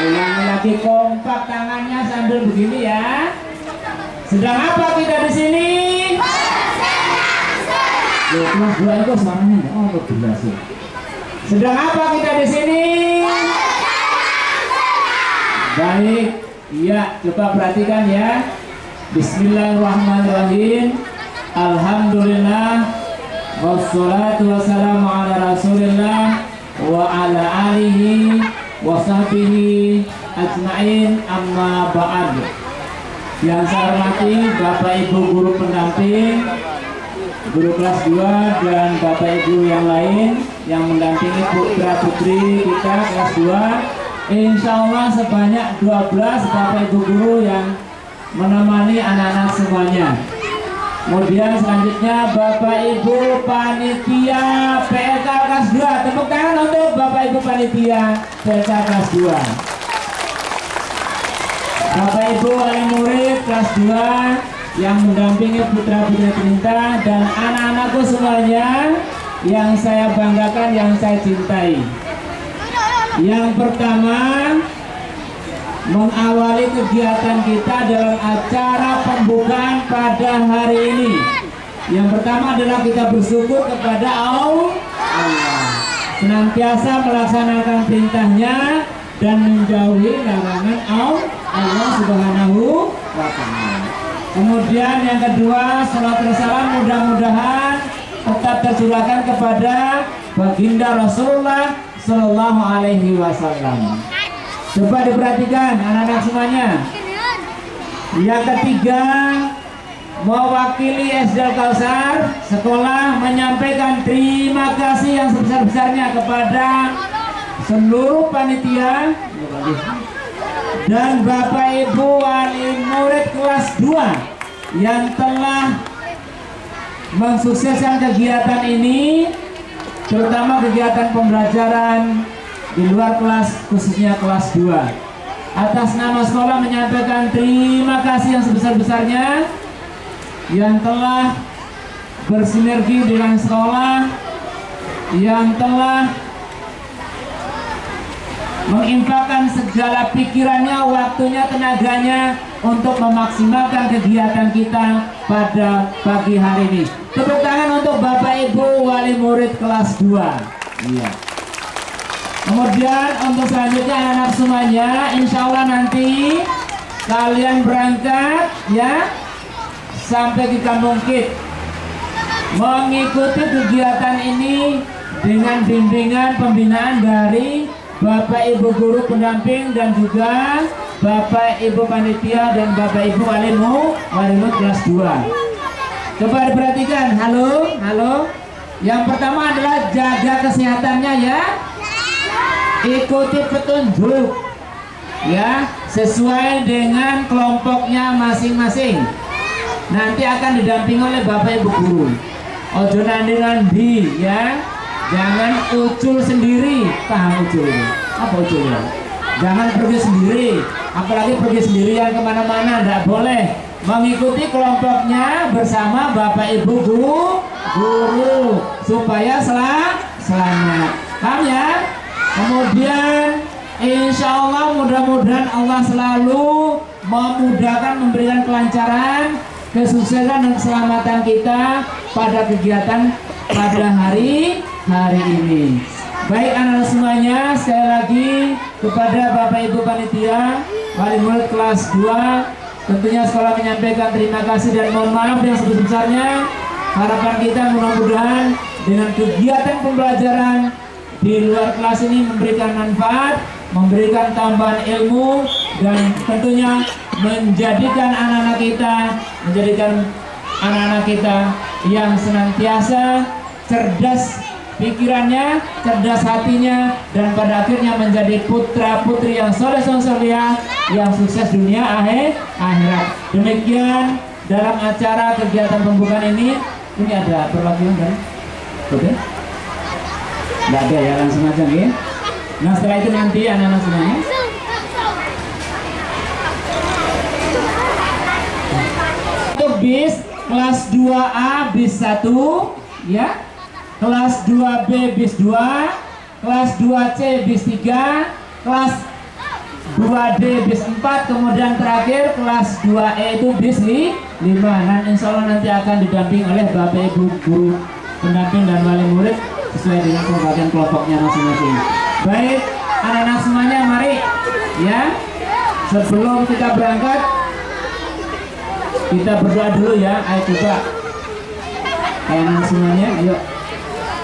Ulangi lagi kompak tangannya sambil begini ya. Sedang apa kita di sini? Loh, kelas dua itu suaranya nggak oh gila sih. Sedang apa kita di sini? Baik, iya coba perhatikan ya. Bismillahirrahmanirrahim. Alhamdulillah wassalatu wassalamu ala rasulillah wa ala alihi wa sahbihi ajma'in amma ba'd. Yang saya hormati Bapak Ibu guru pendamping guru kelas 2 dan Bapak Ibu yang lain yang mendampingi putra putri kita kelas 2 Insya Allah sebanyak 12 Bapak Ibu guru yang menemani anak-anak semuanya Kemudian selanjutnya Bapak Ibu Panitia PLK kelas 2 Tepuk tangan untuk Bapak Ibu Panitia PLK kelas 2 Bapak Ibu wali murid kelas 2 yang mendampingi putra putri perintah dan anak-anakku semuanya yang saya banggakan, yang saya cintai. Yang pertama mengawali kegiatan kita dalam acara pembukaan pada hari ini. Yang pertama adalah kita bersyukur kepada Allah senantiasa melaksanakan perintahnya dan menjauhi larangan Allah Subhanahu wa taala. Kemudian yang kedua, salat salam mudah-mudahan tetap tercurahkan kepada baginda Rasulullah Shallallahu Alaihi Wasallam. Coba diperhatikan anak-anak semuanya. Yang ketiga, mewakili SD Kausar sekolah menyampaikan terima kasih yang sebesar-besarnya kepada seluruh panitia dan Bapak Ibu wali murid kelas 2 yang telah mensukseskan kegiatan ini terutama kegiatan pembelajaran di luar kelas khususnya kelas 2 atas nama sekolah menyampaikan terima kasih yang sebesar-besarnya yang telah bersinergi dengan sekolah yang telah menginfakkan segala pikirannya, waktunya, tenaganya untuk memaksimalkan kegiatan kita pada pagi hari ini. Tepuk tangan untuk Bapak Ibu wali murid kelas 2. Iya. Kemudian untuk selanjutnya anak-anak semuanya, insya Allah nanti kalian berangkat ya. Sampai di Kampung Kit mengikuti kegiatan ini dengan bimbingan pembinaan dari Bapak Ibu guru pendamping dan juga Bapak Ibu panitia dan Bapak Ibu walimu walimu kelas 2 coba diperhatikan. Halo halo. Yang pertama adalah jaga kesehatannya ya ikuti petunjuk ya sesuai dengan kelompoknya masing-masing. Nanti akan didampingi oleh Bapak Ibu guru. Ojo nandi-nandi ya. Jangan ucul sendiri. Paham ucul apa ucul ya jangan pergi sendiri. Apalagi pergi sendirian ke mana-mana tidak boleh. Mengikuti kelompoknya bersama Bapak Ibu guru, guru supaya selam, selamat. Paham ya kemudian Insya Allah mudah-mudahan Allah selalu memudahkan memberikan kelancaran kesuksesan dan keselamatan kita pada kegiatan pada hari hari ini. Baik anak-anak semuanya, sekali lagi kepada Bapak Ibu Panitia, wali murid kelas 2, tentunya sekolah menyampaikan terima kasih dan mohon maaf yang sebesar-besarnya. Harapan kita mudah-mudahan dengan kegiatan pembelajaran di luar kelas ini memberikan manfaat, memberikan tambahan ilmu, dan tentunya menjadikan anak-anak kita, menjadikan anak-anak kita yang senantiasa cerdas pikirannya, cerdas hatinya, dan pada akhirnya menjadi putra putri yang soleh soleh yang sukses dunia akhir akhirat. Demikian dalam acara kegiatan pembukaan ini, ini ada perwakilan kan? Oke? Tidak ada ya langsung aja nih. Nah setelah itu nanti anak-anak semuanya untuk bis kelas 2A bis 1 ya. Kelas 2B bis 2 kelas 2C bis 3 kelas 2D bis 4 kemudian terakhir kelas 2E itu bis 5 nah insya Allah nanti akan didamping oleh Bapak Ibu Guru pendamping dan wali murid sesuai dengan pembagian kelompoknya masing-masing. Baik anak-anak semuanya mari. Ya sebelum kita berangkat kita berdoa dulu ya. Ayo coba. Anak semuanya ayo.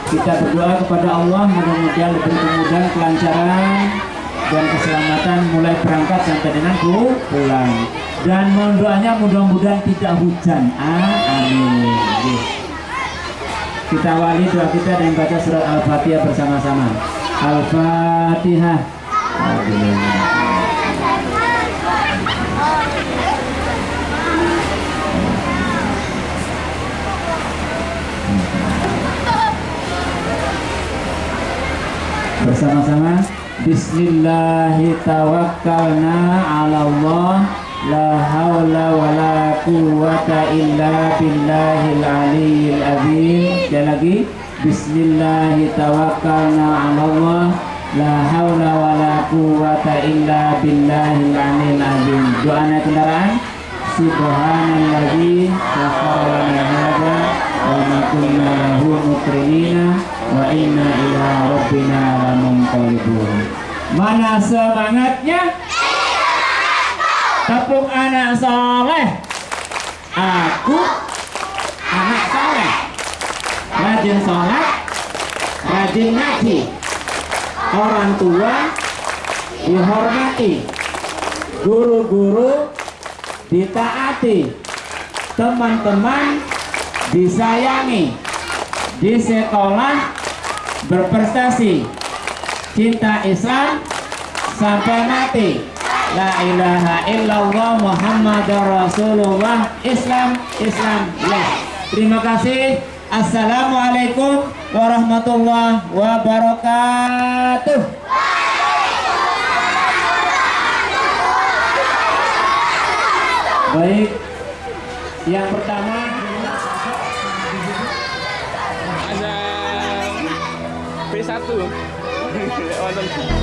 Kita berdoa kepada Allah mudah-mudahan lebih kemudahan kelancaran dan keselamatan mulai berangkat sampai dengan pulang. Dan mohon doanya mudah-mudahan tidak hujan. Ah, amin kita wali doa kita dan baca surat al-fatihah bersama-sama. Al-fatihah. Bersama-sama. Bismillahirrahmanirrahim. Ala Allah la la quwwata illa billahil aliyyil azim. Sekali lagi Bismillahirrahmanirrahim ala Allah la haula wa la quwwata illa billahil aliyyil azim. Doa naik kendaraan. Subhanalladzi sakhkhara lana hadza wa ma kunna lahu muqrinina wa inna ila rabbina lamunqalibun mana semangatnya tepuk anak soleh. Aku anak soleh. Rajin sholat rajin ngaji. Orang tua dihormati. Guru-guru ditaati. Teman-teman disayangi. Di sekolah berprestasi. Cinta Islam sampai mati La ilaha illallah Muhammad Rasulullah. Islam Islam ya. Terima kasih. Assalamualaikum warahmatullahi wabarakatuh. Baik. Yang pertama. Ada B1 Wonten.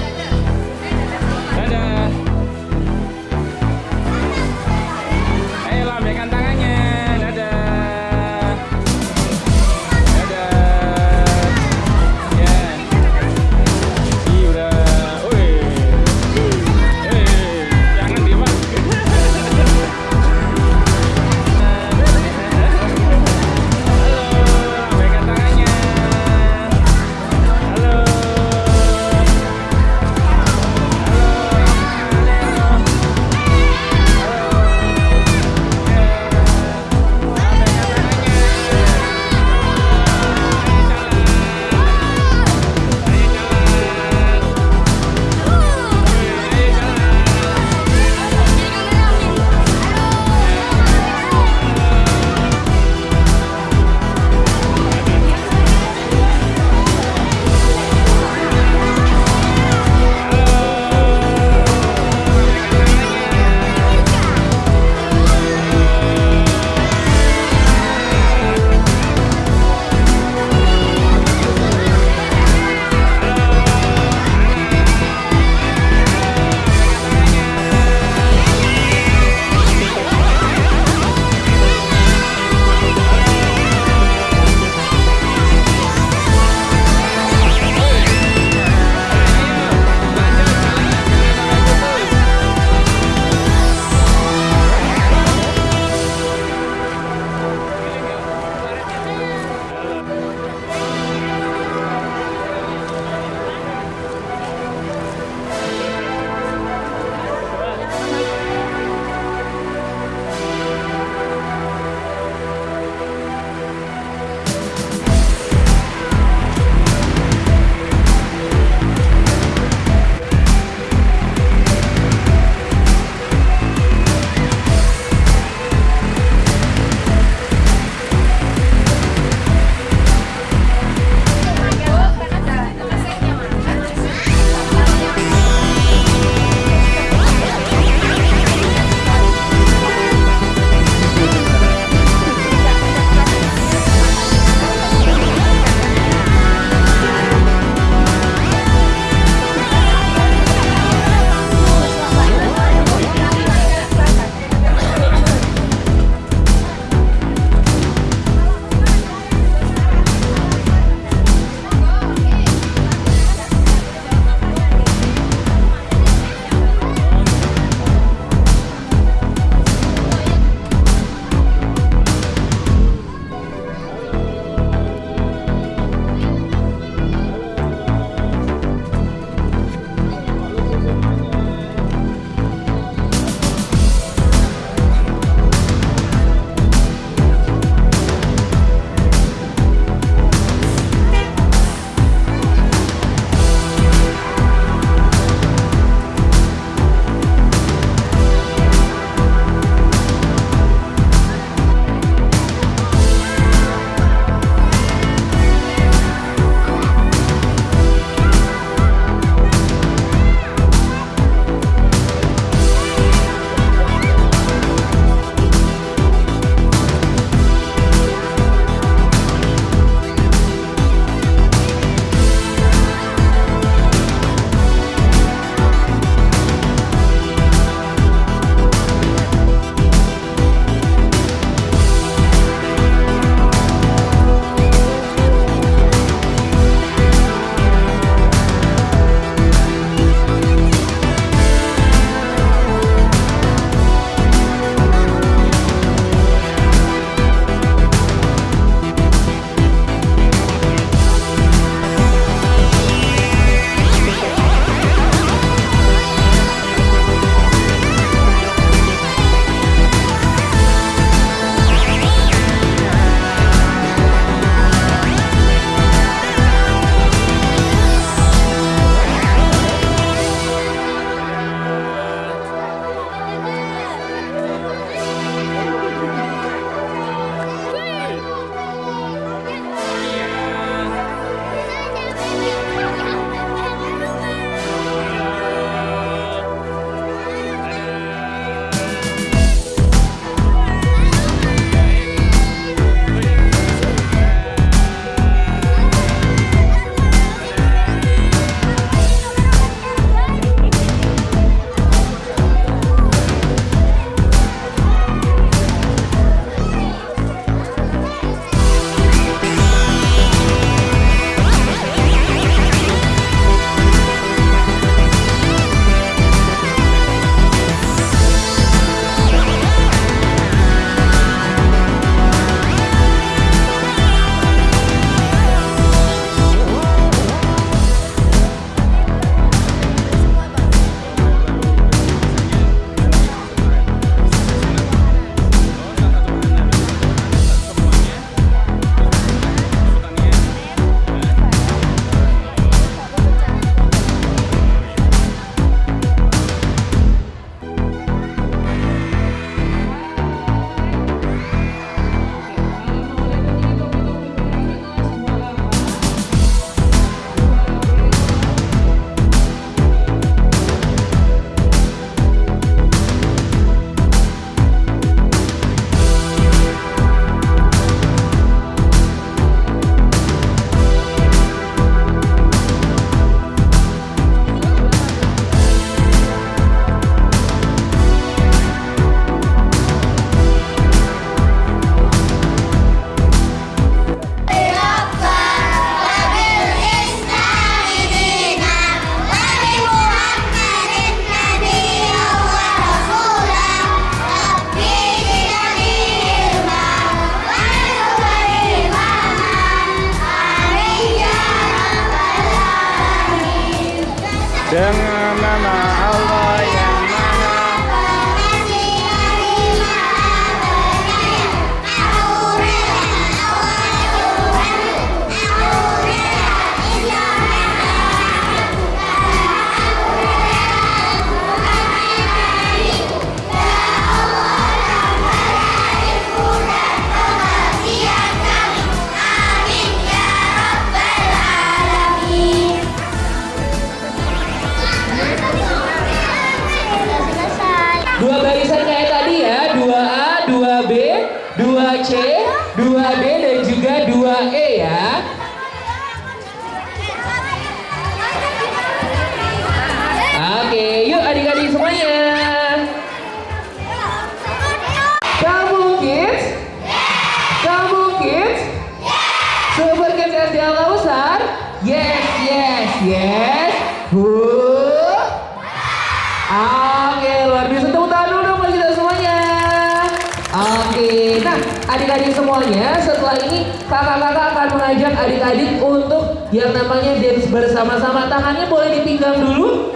adik-adik untuk yang namanya dance bersama-sama. Tangannya boleh dipinggang dulu?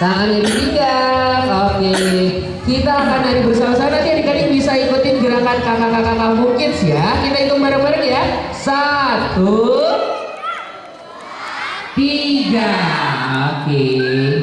Tangannya dipinggang. Oke. Kita akan nari bersama-sama. Nanti adik-adik bisa ikutin gerakan kakak-kakak kamu kids ya. Kita hitung bareng-bareng ya. Satu. Tiga. Oke. Okay.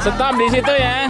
Stop di situ ya.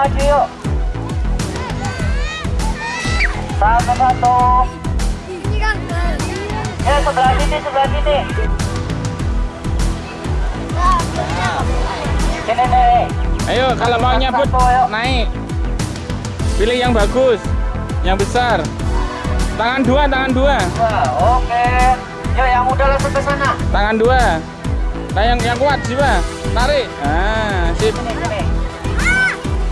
Maju yuk. Satu-satu. Ini kan. Ya, sebelah sini, sebelah sini. Sini nih. Ayo, kalau mau nyabut, naik. Pilih yang bagus, yang besar. Tangan dua, tangan dua. Oke. Yuk, yang udah langsung ke sana. Tangan dua. Nah, yang, yang kuat, jiwa. Tarik. Ah, sip. Sini, sini.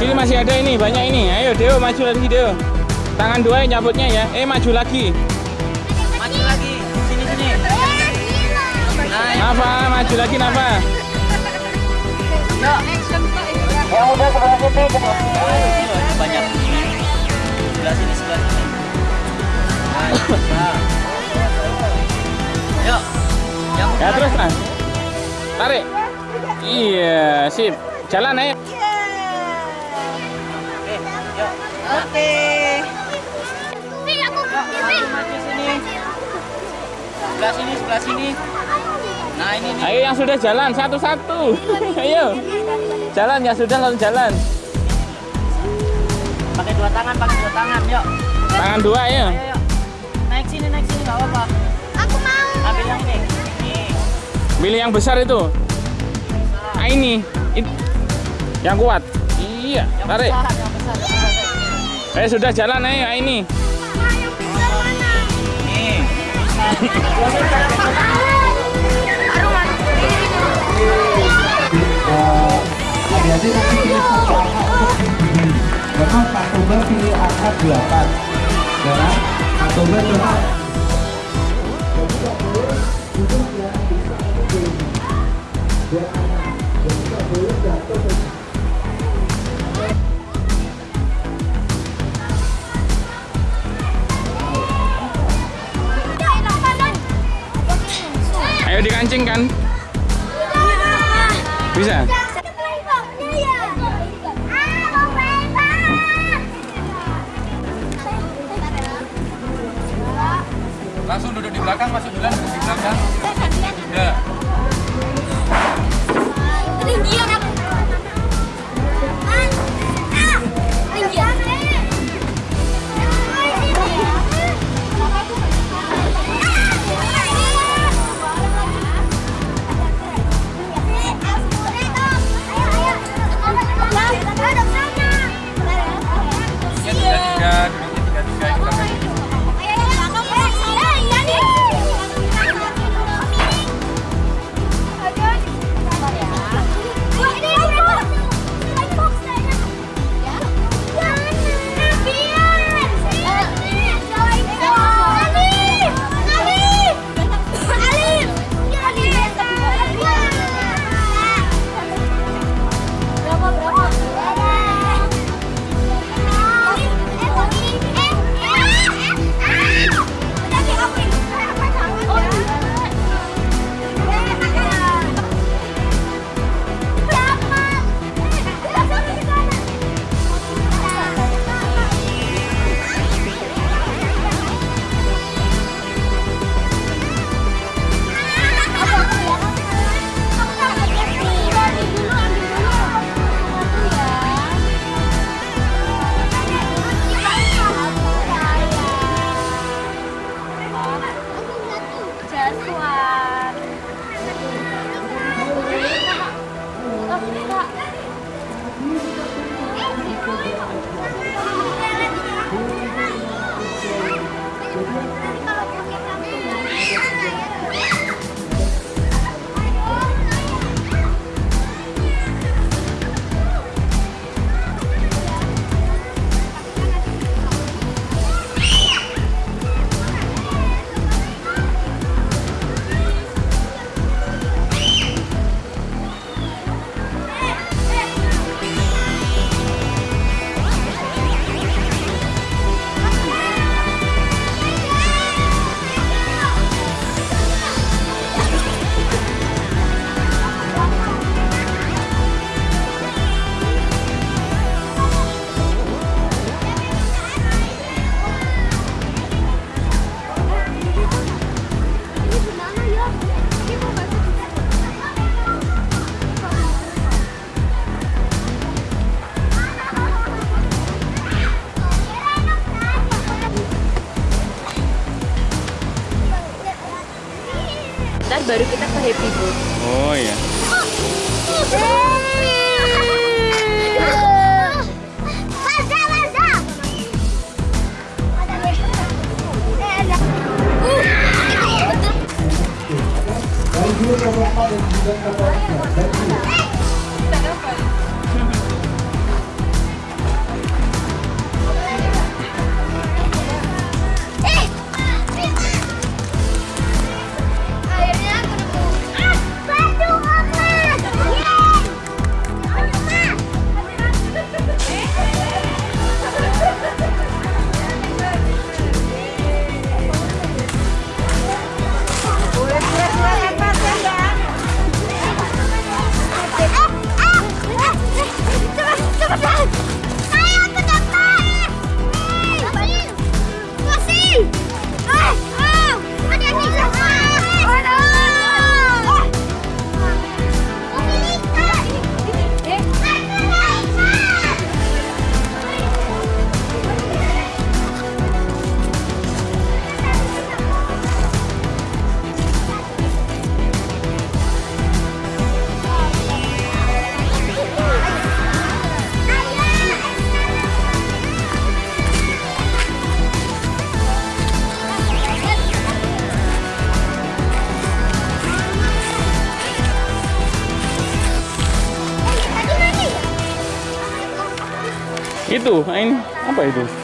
Ini masih ada. Sini masih ada ini, banyak ini. Ayo Deo maju lagi Deo. Tangan dua yang nyabutnya ya. Eh maju lagi. Maju lagi. Sini, sini. Nah, Nafa, maju lagi Nafa. Yang udah sebelah sini, sebelah sini. Banyak. Sebelah sini, sebelah sini. Nah, bisa. Yuk. Yang Ya terus nah. Tarik. Iya, sip. Jalan ayo. Oke. Ini aku. Maju, maju sini. Sebelah sini, sebelah sini. Nah, ini nih. Ayo yang sudah jalan satu-satu. Ayo. Jalan ya sudah langsung jalan. Pakai dua tangan, pakai dua tangan. Yuk. Tangan dua ya. Ayo, yuk. Naik sini, naik sini, nggak apa-apa. Aku mau. Ambil yang ini. Nih. Pilih yang besar itu. Ah ini. It- Yang kuat. Iya, Yang tarik. besar, yang. Eh sudah jalan ayo ah, ini. Adik-adik nanti pilih pilih angka 8. Ya kan? Pak Toba coba Dikancing kan? Bisa? Langsung duduk di belakang, masuk duluan duduk di belakang. Ya. Ketinggian itu? Ini apa itu?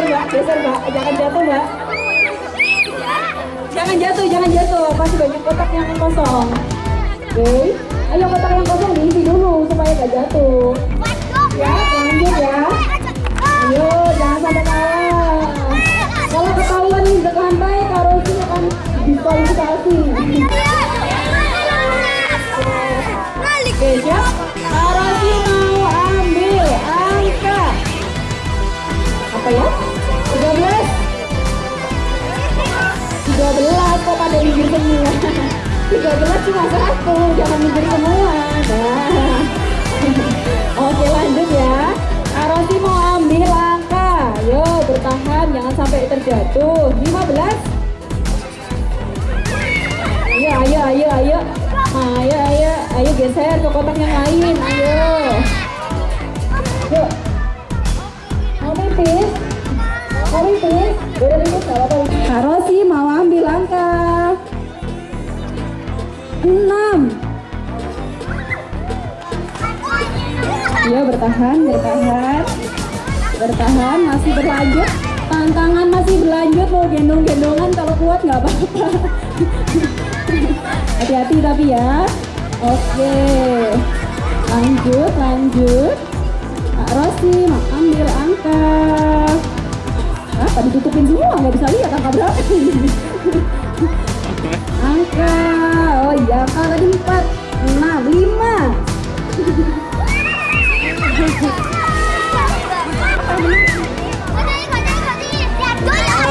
geser mbak geser mbak. Jangan jatuh mbak. Jangan jatuh jangan jatuh. Pasti banyak kotak yang kosong. Oke. Okay. ayo kotak yang kosong diisi dulu supaya gak jatuh. Ya lanjut ya. Ayo jangan sampai kalah. Kalau ketahuan nih berkehan baik sih akan diskualifikasi. Oke okay, siap? Karosi mau ambil angka. Apa ya? semua 13 cuma satu jangan mikir semua. Nah. oke lanjut ya. Arosi mau ambil langkah. Yo bertahan jangan sampai terjatuh. 15 ayo ayo ayo ayo. Ayo ayo ayo geser ke kotak yang lain. Ayo. Yuk. Mau Enam. Iya bertahan, bertahan. Bertahan, masih berlanjut. Tantangan masih berlanjut, mau gendong-gendongan kalau kuat nggak apa-apa. Hati-hati tapi ya. Oke. Lanjut, lanjut. Kak Rosi, ambil angka. Apa ditutupin semua? Nggak bisa lihat angka berapa Oh iya, tadi 4, 6, 5.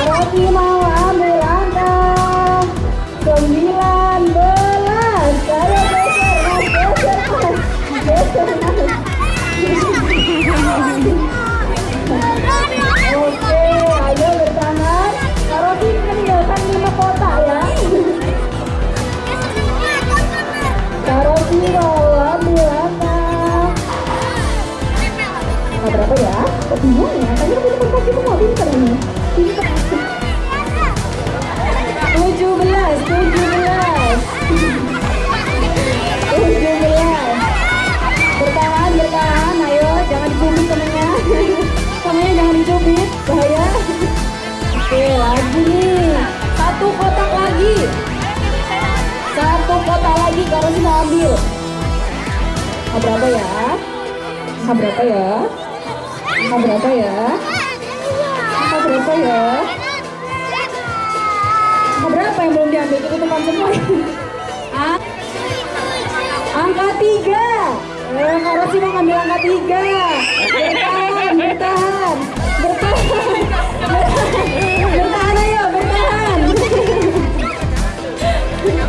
Rocky mau Kok bingung ya? Tadi aku teman kaki semua pinter ini Pinter tujuh belas, tujuh belas, tujuh belas. Bertahan, bertahan. Ayo, jangan dicubit temennya. Temennya jangan dicubit, bahaya. Oke, lagi nih. Satu kotak lagi. Satu kotak lagi kalau sih ambil. Angka berapa ya? Angka berapa ya? Angka berapa ya? Angka berapa ya? Angka berapa yang belum diambil? Kita teman semua. Ang- angka tiga. Eh, Kak Rosi mau ngambil angka tiga. Bertahan, bertahan, bertahan, bertahan, bertahan ayo, bertahan. Bertahan,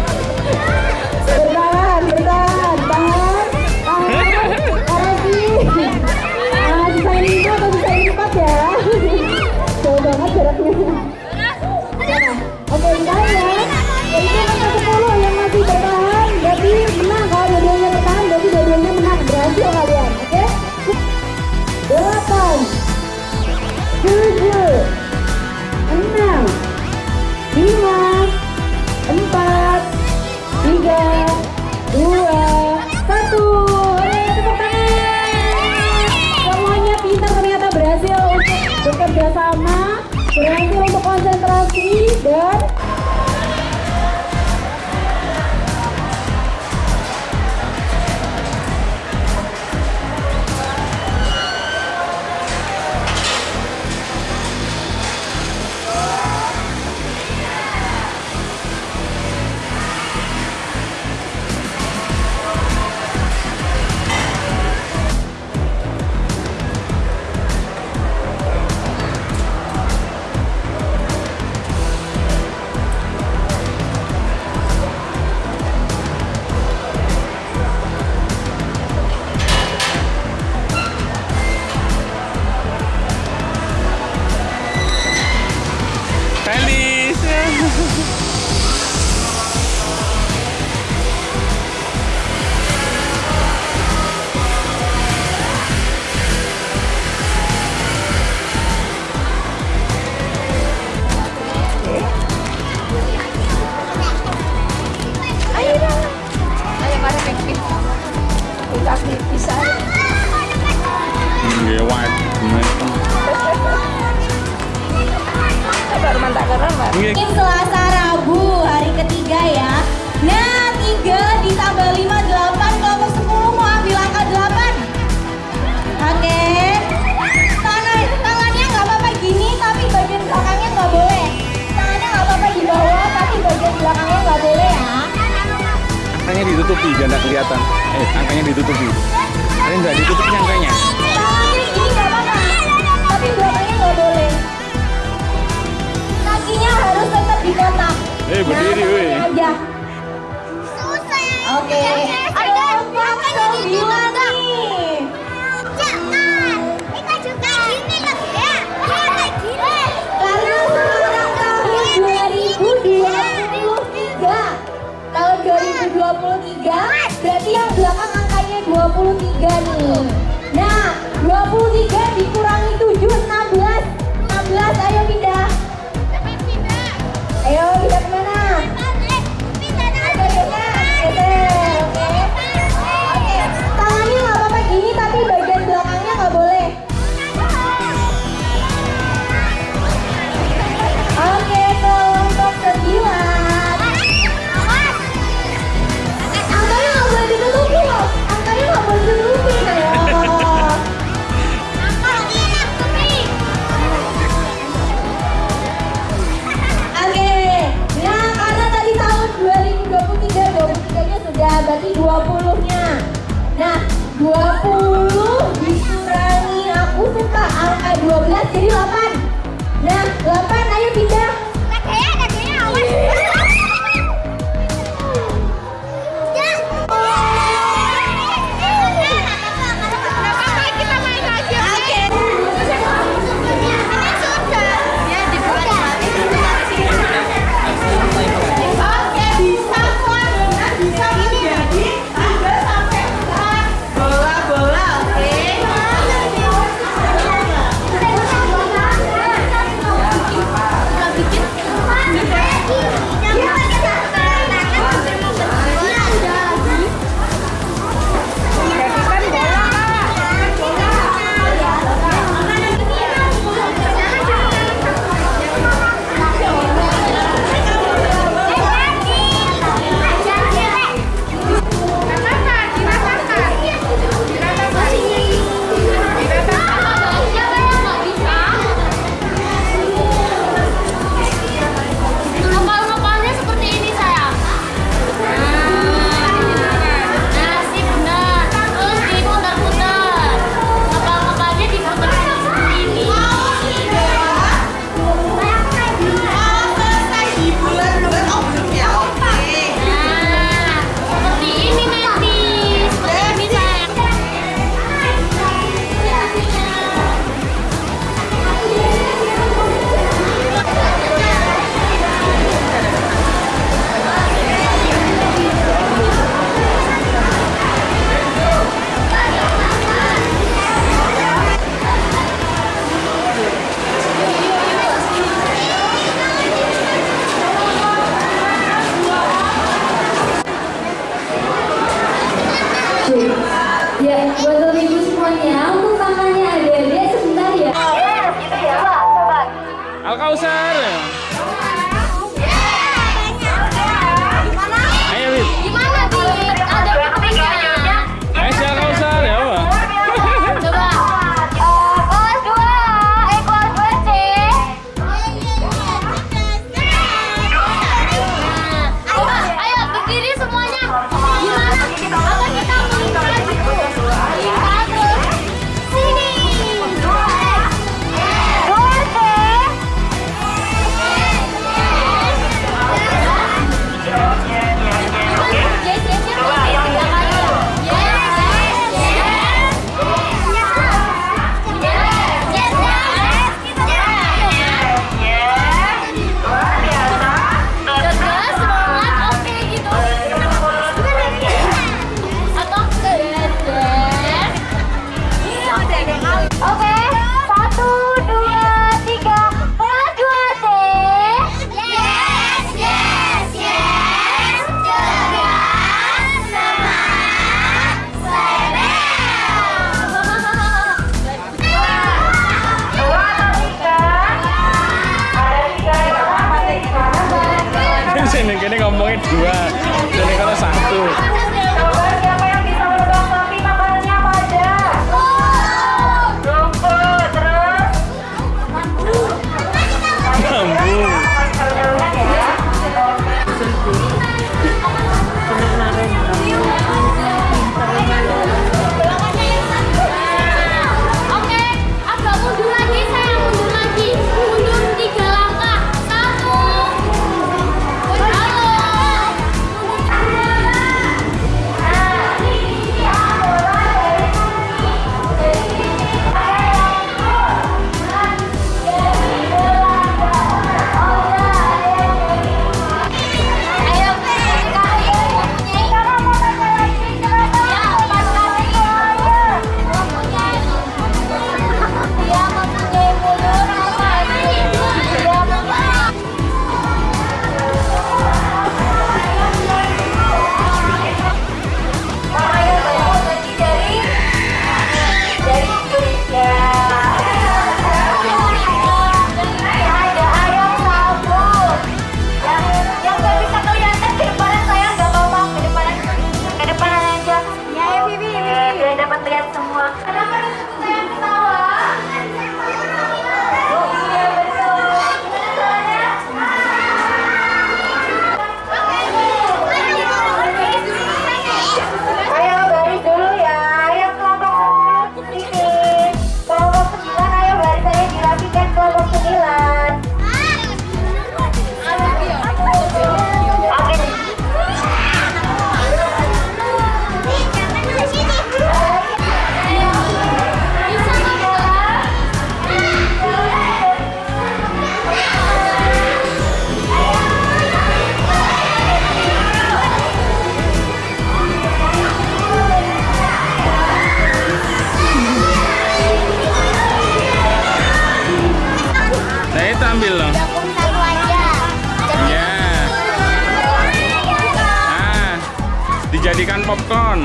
dijadikan popcorn.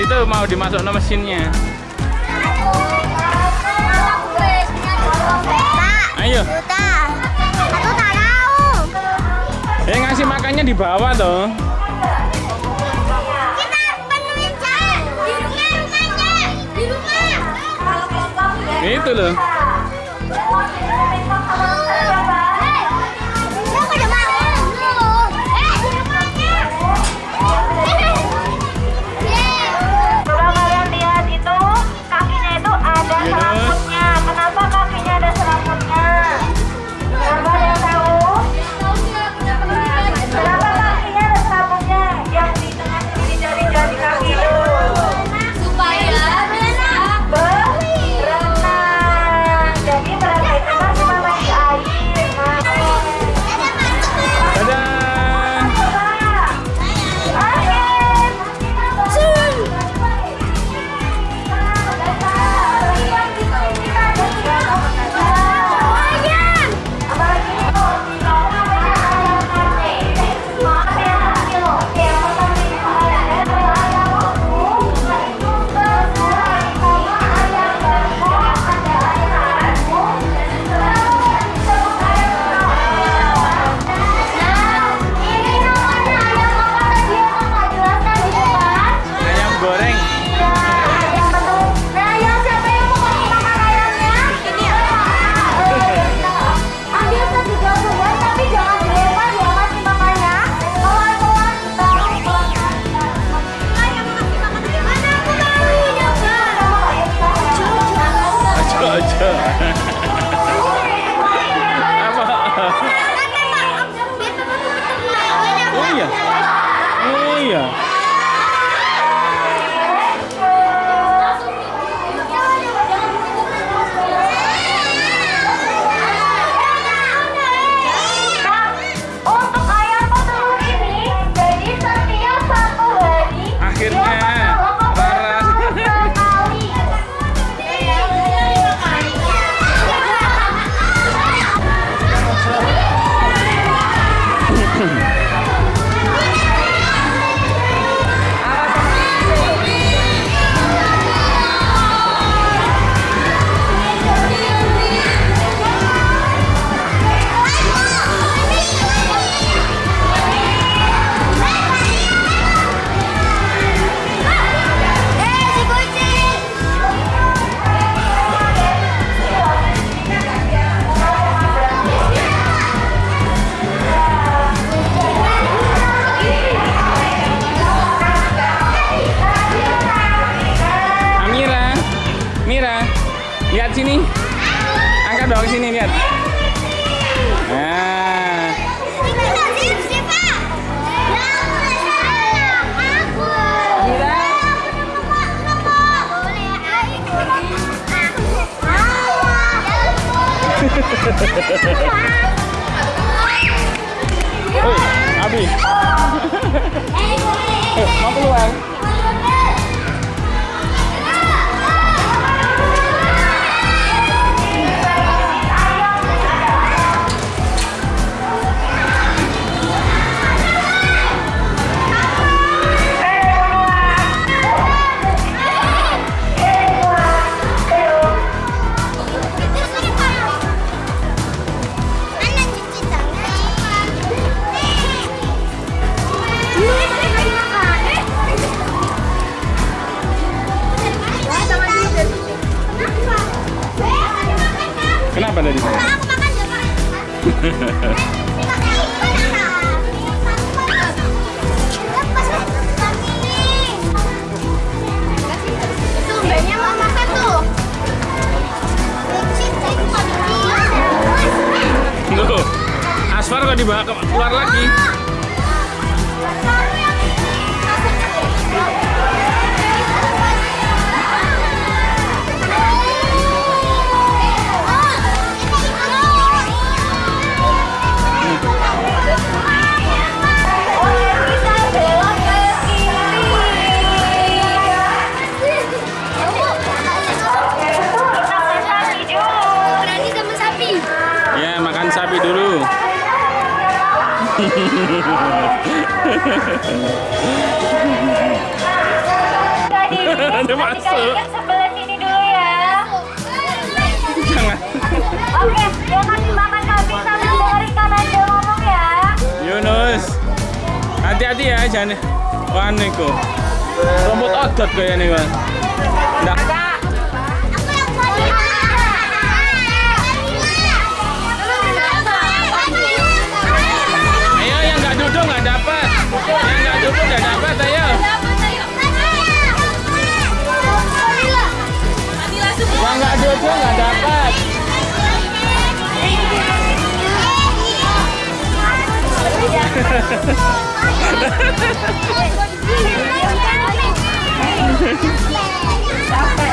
Itu mau dimasuk ke mesinnya. Ayo. Eh ngasih makannya di bawah tuh itu loh. Kan sebelah sini dulu ya. Jangan. Oke, dia makan kambing sambil ngomong ya. Yunus. Hati-hati ya, jangan. Wah, kok rambut agak kayaknya nih, Bang. Jojo nggak dapat. Capek.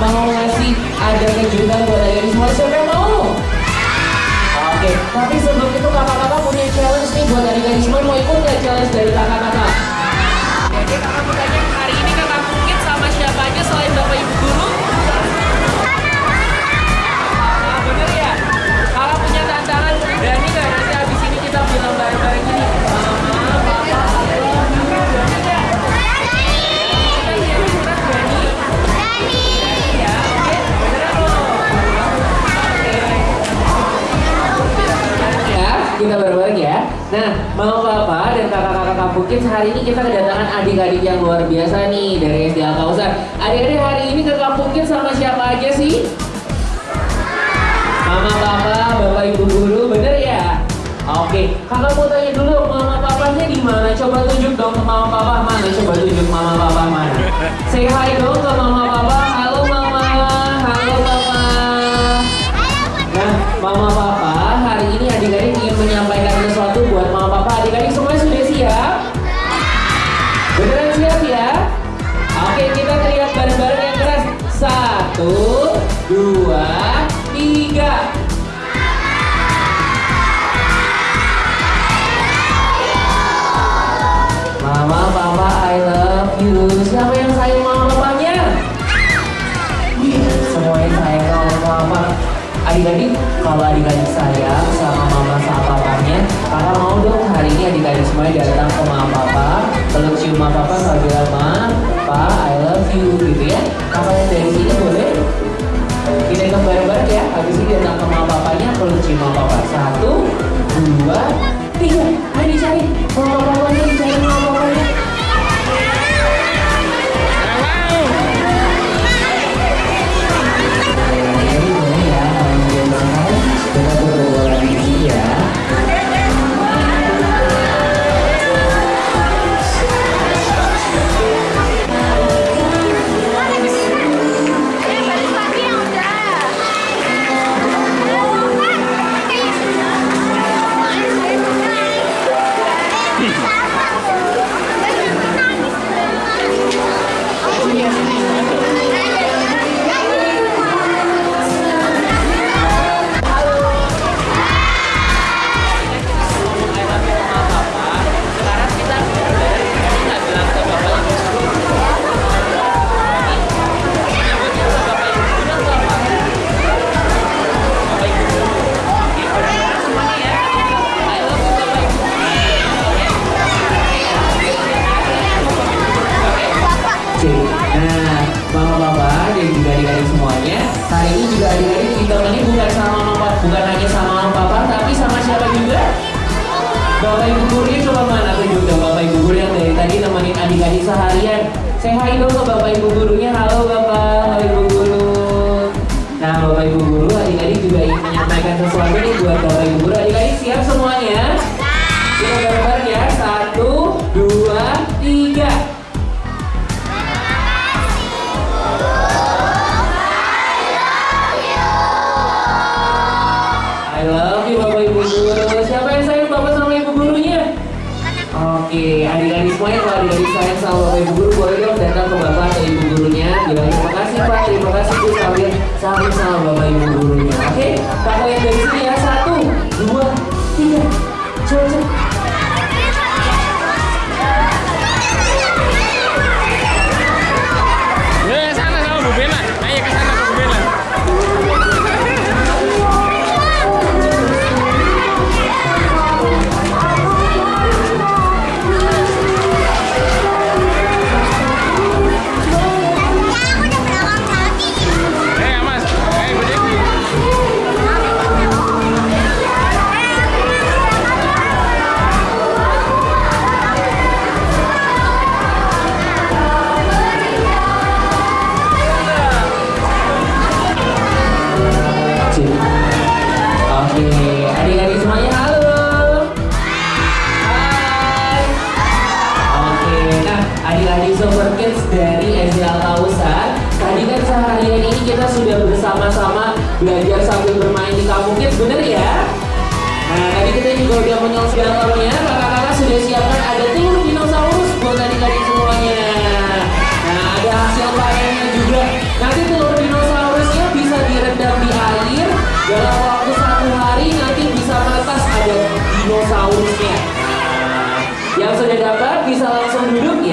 mau ngasih ada kejutan buat Nah, mau Bapak dan kakak-kakak Kampukins, hari ini kita kedatangan adik-adik yang luar biasa nih dari SD Al-Kausar. Adik-adik hari ini ke Kampukins sama siapa aja sih? Mama, Papa, Bapak, Ibu Guru, bener ya? Oke, kakak mau tanya dulu, Mama Papanya di mana? Coba tunjuk dong ke Mama Papa mana? Coba tunjuk Mama Papa mana? Say hi dong ke Mama Papa. Halo Mama, halo Papa. Nah, Mama Papa, hari ini adik-adik juga kalau adik-adik saya sama mama sama papanya karena mau dong hari ini adik-adik semuanya datang ke mama papa. Peluk cium mama papa sama bilang ma pa I love you gitu ya. Kakak yang dari sini boleh? Kita ke bareng-bareng ya. Habis ini datang ke mama papanya peluk cium mama papa. Satu dua tiga. Ayo dicari. Mama papanya bersama-sama belajar sambil bermain di kampung kids, bener ya? Nah, tadi kita juga udah menyelesaikan telurnya, kakak-kakak sudah siapkan ada telur dinosaurus buat adik-adik semuanya. Nah, ada hasil panennya juga. Nanti telur dinosaurusnya bisa direndam di air dalam waktu satu hari nanti bisa menetas ada dinosaurusnya. Nah, yang sudah dapat bisa langsung duduk ya.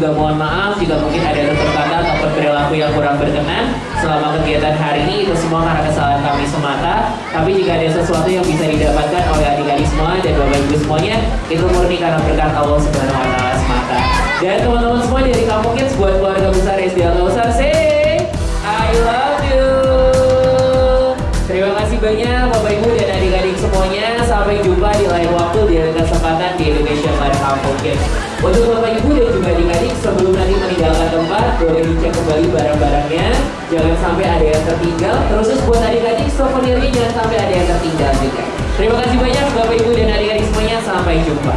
Juga mohon maaf jika mungkin ada tutur kata ataupun perilaku yang kurang berkenan selama kegiatan hari ini itu semua karena kesalahan kami semata. Tapi jika ada sesuatu yang bisa didapatkan oleh adik-adik semua dan bapak ibu semuanya itu murni karena berkat Allah Subhanahu Wa Taala semata. Dan teman-teman semua dari Kampung Kids buat keluarga besar SD Al Kausar, say I love. Terima kasih banyak Bapak Ibu dan adik-adik semuanya. Sampai jumpa di lain waktu di lain kesempatan di Indonesia Live Kampung Kids. Untuk Bapak Ibu dan juga adik-adik sebelum nanti meninggalkan tempat, boleh dicek kembali barang-barangnya. Jangan sampai ada yang tertinggal. Terus buat adik-adik souvenirnya jangan sampai ada yang tertinggal juga. Terima kasih banyak Bapak Ibu dan adik-adik semuanya. Sampai jumpa.